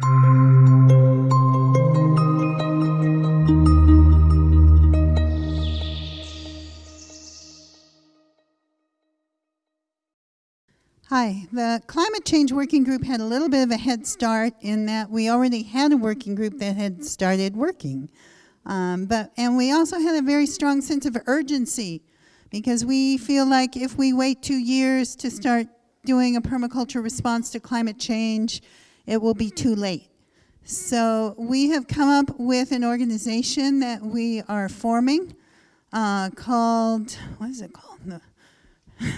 Hi, the Climate Change Working Group had a little bit of a head start in that we already had a working group that had started working. Um, but, and we also had a very strong sense of urgency because we feel like if we wait two years to start doing a permaculture response to climate change, it will be too late. So we have come up with an organization that we are forming uh, called, what is it called?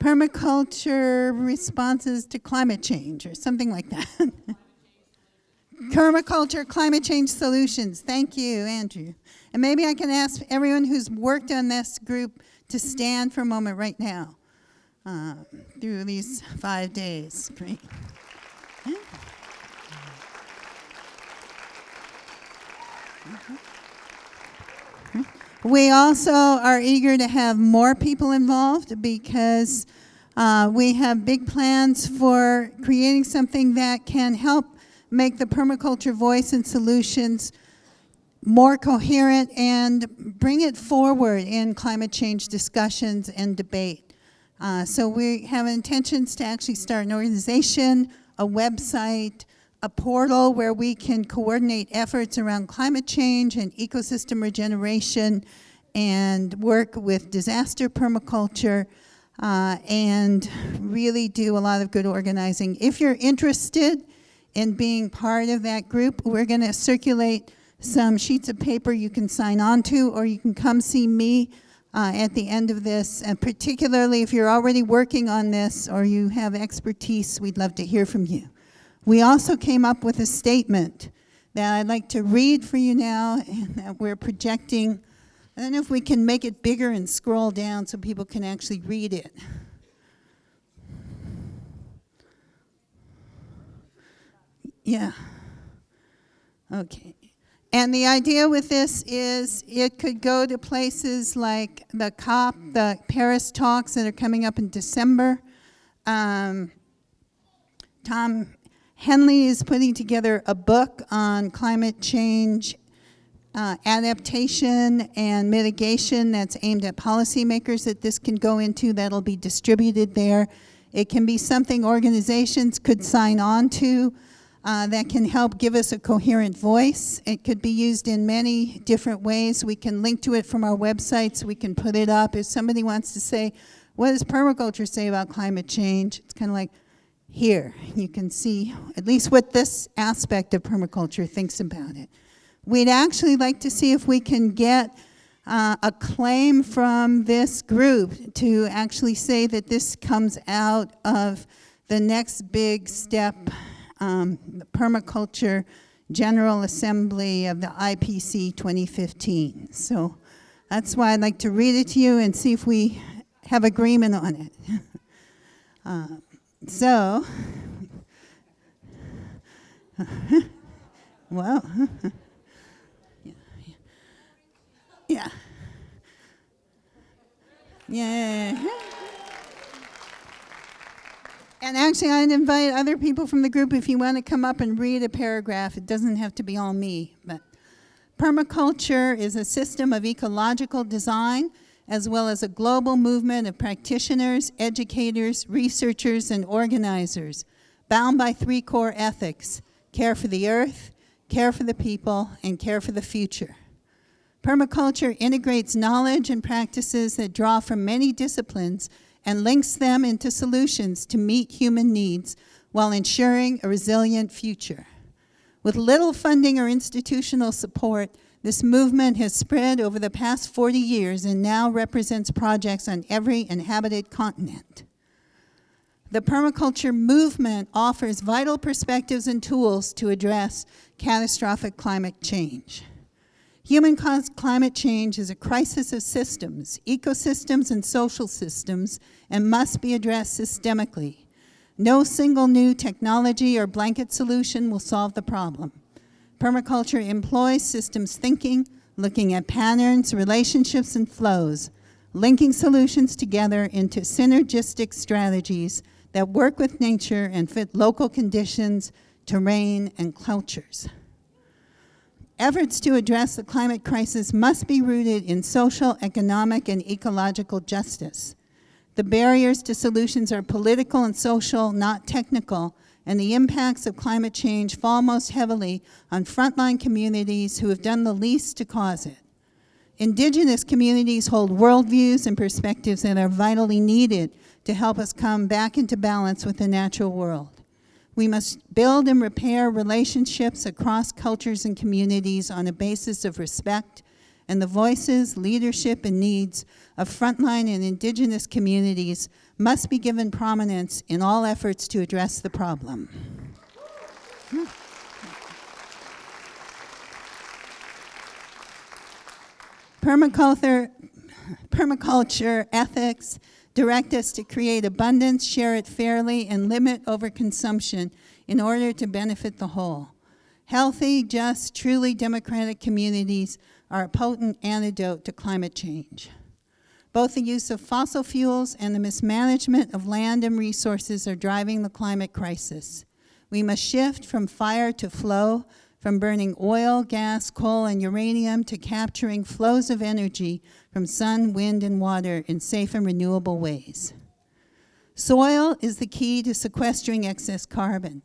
Permaculture Responses to Climate Change or something like that. Permaculture Climate Change Solutions. Thank you, Andrew. And maybe I can ask everyone who's worked on this group to stand for a moment right now uh, through these five days. Great. Yeah. We also are eager to have more people involved because uh, we have big plans for creating something that can help make the permaculture voice and solutions more coherent and bring it forward in climate change discussions and debate. Uh, so we have intentions to actually start an organization, a website, a portal where we can coordinate efforts around climate change and ecosystem regeneration and work with disaster permaculture uh, and really do a lot of good organizing. If you're interested in being part of that group, we're going to circulate some sheets of paper you can sign on to or you can come see me uh, at the end of this. And particularly if you're already working on this or you have expertise, we'd love to hear from you. We also came up with a statement that I'd like to read for you now and that we're projecting. I don't know if we can make it bigger and scroll down so people can actually read it. Yeah. Okay. And the idea with this is it could go to places like the COP, the Paris talks that are coming up in December. Um, Tom Henley is putting together a book on climate change uh, adaptation and mitigation that's aimed at policymakers that this can go into that'll be distributed there. It can be something organizations could sign on to uh, that can help give us a coherent voice. It could be used in many different ways. We can link to it from our websites. We can put it up. If somebody wants to say, what does permaculture say about climate change? It's kind of like, here, you can see at least what this aspect of permaculture thinks about it. We'd actually like to see if we can get uh, a claim from this group to actually say that this comes out of the next big step, um, the Permaculture General Assembly of the IPC 2015. So that's why I'd like to read it to you and see if we have agreement on it. uh, so, well, yeah. Yeah. And actually, I'd invite other people from the group if you want to come up and read a paragraph. It doesn't have to be all me. But permaculture is a system of ecological design as well as a global movement of practitioners, educators, researchers, and organizers, bound by three core ethics, care for the earth, care for the people, and care for the future. Permaculture integrates knowledge and practices that draw from many disciplines and links them into solutions to meet human needs while ensuring a resilient future. With little funding or institutional support, this movement has spread over the past 40 years and now represents projects on every inhabited continent. The permaculture movement offers vital perspectives and tools to address catastrophic climate change. Human-caused climate change is a crisis of systems, ecosystems and social systems, and must be addressed systemically. No single new technology or blanket solution will solve the problem. Permaculture employs systems thinking, looking at patterns, relationships, and flows, linking solutions together into synergistic strategies that work with nature and fit local conditions terrain, and cultures. Efforts to address the climate crisis must be rooted in social, economic, and ecological justice. The barriers to solutions are political and social, not technical, and the impacts of climate change fall most heavily on frontline communities who have done the least to cause it. Indigenous communities hold worldviews and perspectives that are vitally needed to help us come back into balance with the natural world. We must build and repair relationships across cultures and communities on a basis of respect and the voices, leadership, and needs of frontline and indigenous communities must be given prominence in all efforts to address the problem. Permaculture, permaculture ethics direct us to create abundance, share it fairly, and limit overconsumption in order to benefit the whole. Healthy, just, truly democratic communities are a potent antidote to climate change. Both the use of fossil fuels and the mismanagement of land and resources are driving the climate crisis. We must shift from fire to flow, from burning oil, gas, coal, and uranium to capturing flows of energy from sun, wind, and water in safe and renewable ways. Soil is the key to sequestering excess carbon.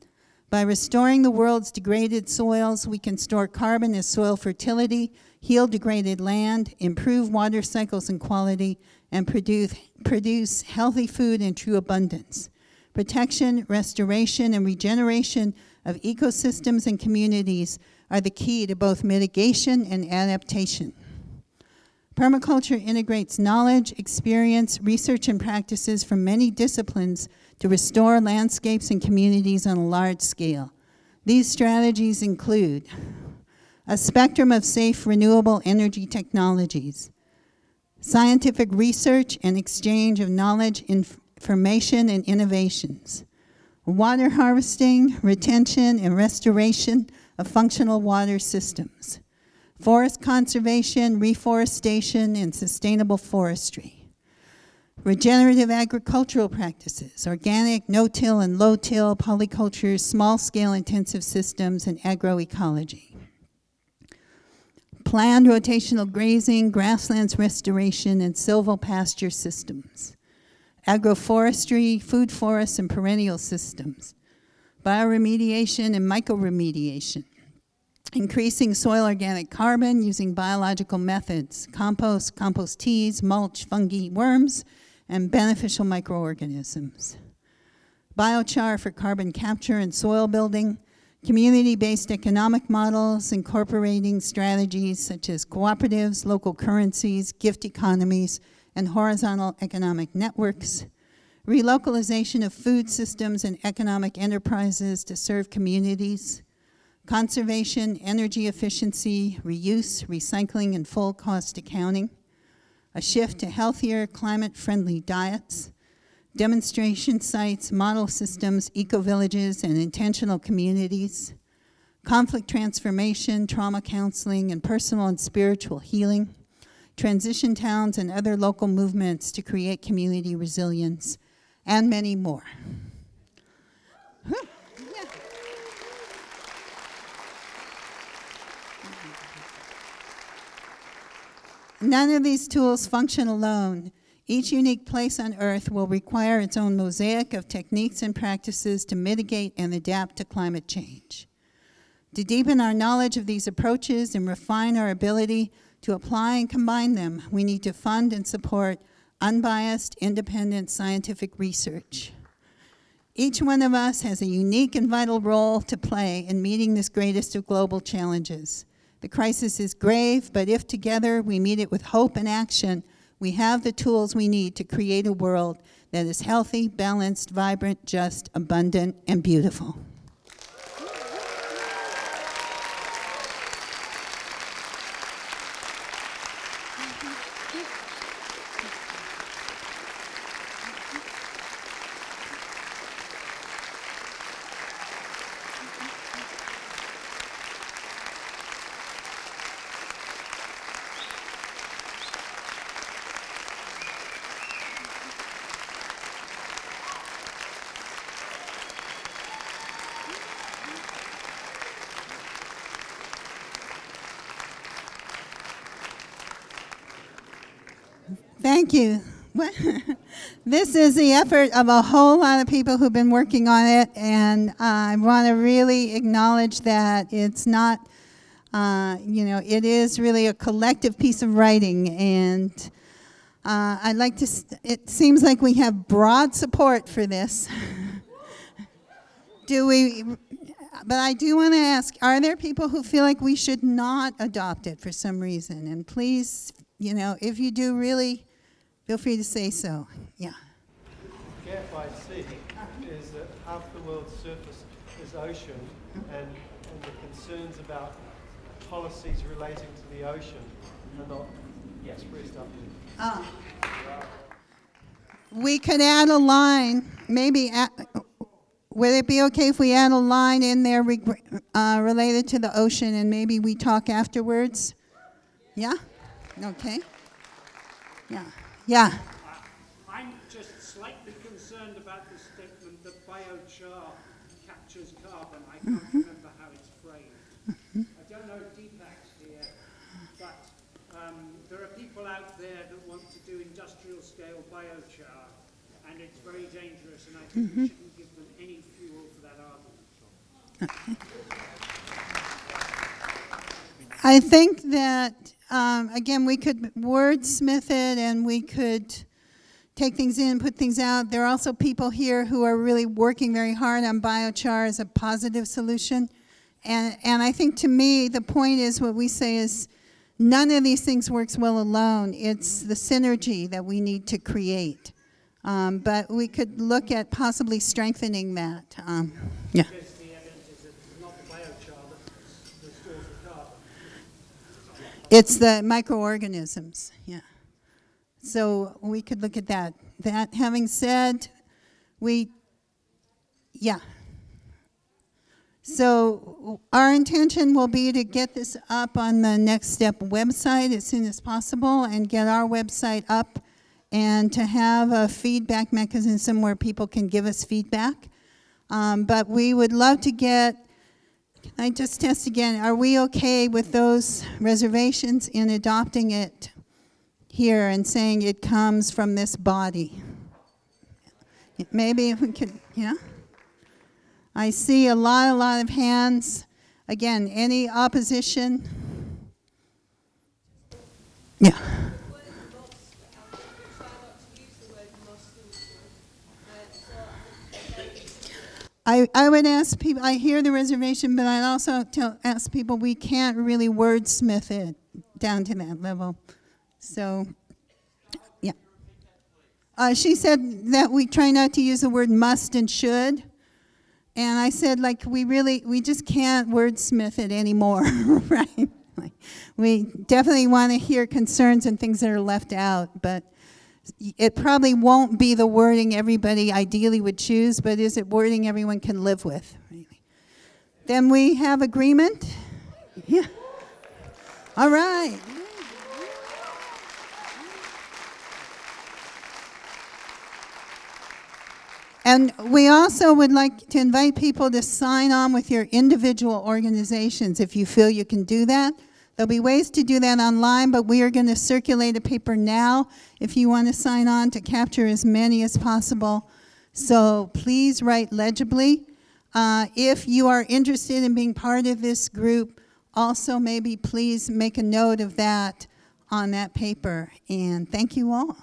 By restoring the world's degraded soils, we can store carbon as soil fertility, heal degraded land, improve water cycles and quality, and produce, produce healthy food in true abundance. Protection, restoration, and regeneration of ecosystems and communities are the key to both mitigation and adaptation. Permaculture integrates knowledge, experience, research, and practices from many disciplines to restore landscapes and communities on a large scale. These strategies include a spectrum of safe renewable energy technologies, scientific research and exchange of knowledge, information, and innovations, water harvesting, retention, and restoration of functional water systems, forest conservation, reforestation, and sustainable forestry, regenerative agricultural practices, organic, no-till and low-till polycultures, small-scale intensive systems, and agroecology. Planned rotational grazing, grasslands restoration, and silvopasture systems, agroforestry, food forests, and perennial systems, bioremediation and mycoremediation, increasing soil organic carbon using biological methods, compost, compost teas, mulch, fungi, worms, and beneficial microorganisms. Biochar for carbon capture and soil building, community-based economic models incorporating strategies such as cooperatives, local currencies, gift economies, and horizontal economic networks, relocalization of food systems and economic enterprises to serve communities, conservation, energy efficiency, reuse, recycling, and full cost accounting, a shift to healthier, climate-friendly diets, demonstration sites, model systems, eco-villages, and intentional communities, conflict transformation, trauma counseling, and personal and spiritual healing, transition towns and other local movements to create community resilience, and many more. None of these tools function alone. Each unique place on Earth will require its own mosaic of techniques and practices to mitigate and adapt to climate change. To deepen our knowledge of these approaches and refine our ability to apply and combine them, we need to fund and support unbiased, independent scientific research. Each one of us has a unique and vital role to play in meeting this greatest of global challenges. The crisis is grave, but if together we meet it with hope and action, we have the tools we need to create a world that is healthy, balanced, vibrant, just, abundant, and beautiful. Thank you. This is the effort of a whole lot of people who've been working on it, and I want to really acknowledge that it's not, uh, you know, it is really a collective piece of writing, and uh, I'd like to, it seems like we have broad support for this. do we, but I do want to ask, are there people who feel like we should not adopt it for some reason? And please, you know, if you do really, feel free to say so. Yeah. Gap I see is that half the world's surface is ocean and, and the concerns about policies relating to the ocean are not expressed up here. We could add a line, maybe, add, would it be okay if we add a line in there uh, related to the ocean and maybe we talk afterwards? Yeah? Okay. Yeah. Yeah. I'm just slightly concerned about the statement that biochar captures carbon. I can't mm-hmm. remember how it's framed. Mm-hmm. I don't know if Deepak's here, but um, there are people out there that want to do industrial scale biochar, and it's very dangerous, and I think we mm-hmm. shouldn't give them any fuel for that argument. I think that, um, again, we could wordsmith it and we could take things in, put things out. There are also people here who are really working very hard on biochar as a positive solution. And, and I think to me, the point is what we say is none of these things works well alone. It's the synergy that we need to create. Um, but we could look at possibly strengthening that. Um, yeah. Because the evidence is that it's not the biochar that, that stores the carbon. It's the microorganisms, yeah. So we could look at that. That having said, we, yeah. So our intention will be to get this up on the Next Step website as soon as possible and get our website up and to have a feedback mechanism where people can give us feedback. Um, but we would love to get can I just test again, are we okay with those reservations in adopting it here and saying it comes from this body? Maybe we could, yeah? I see a lot, a lot of hands. Again, any opposition? Yeah. I, I would ask people, I hear the reservation, but I'd also tell, ask people, we can't really wordsmith it down to that level. So, yeah. Uh, she said that we try not to use the word must and should. And I said, like, we really, we just can't wordsmith it anymore, right? Like, we definitely want to hear concerns and things that are left out, but it probably won't be the wording everybody ideally would choose, but is it wording everyone can live with? Then we have agreement. Yeah. All right. And we also would like to invite people to sign on with your individual organizations if you feel you can do that. There'll be ways to do that online, but we are going to circulate a paper now if you want to sign on to capture as many as possible. So please write legibly. Uh, if you are interested in being part of this group, also maybe please make a note of that on that paper. And thank you all.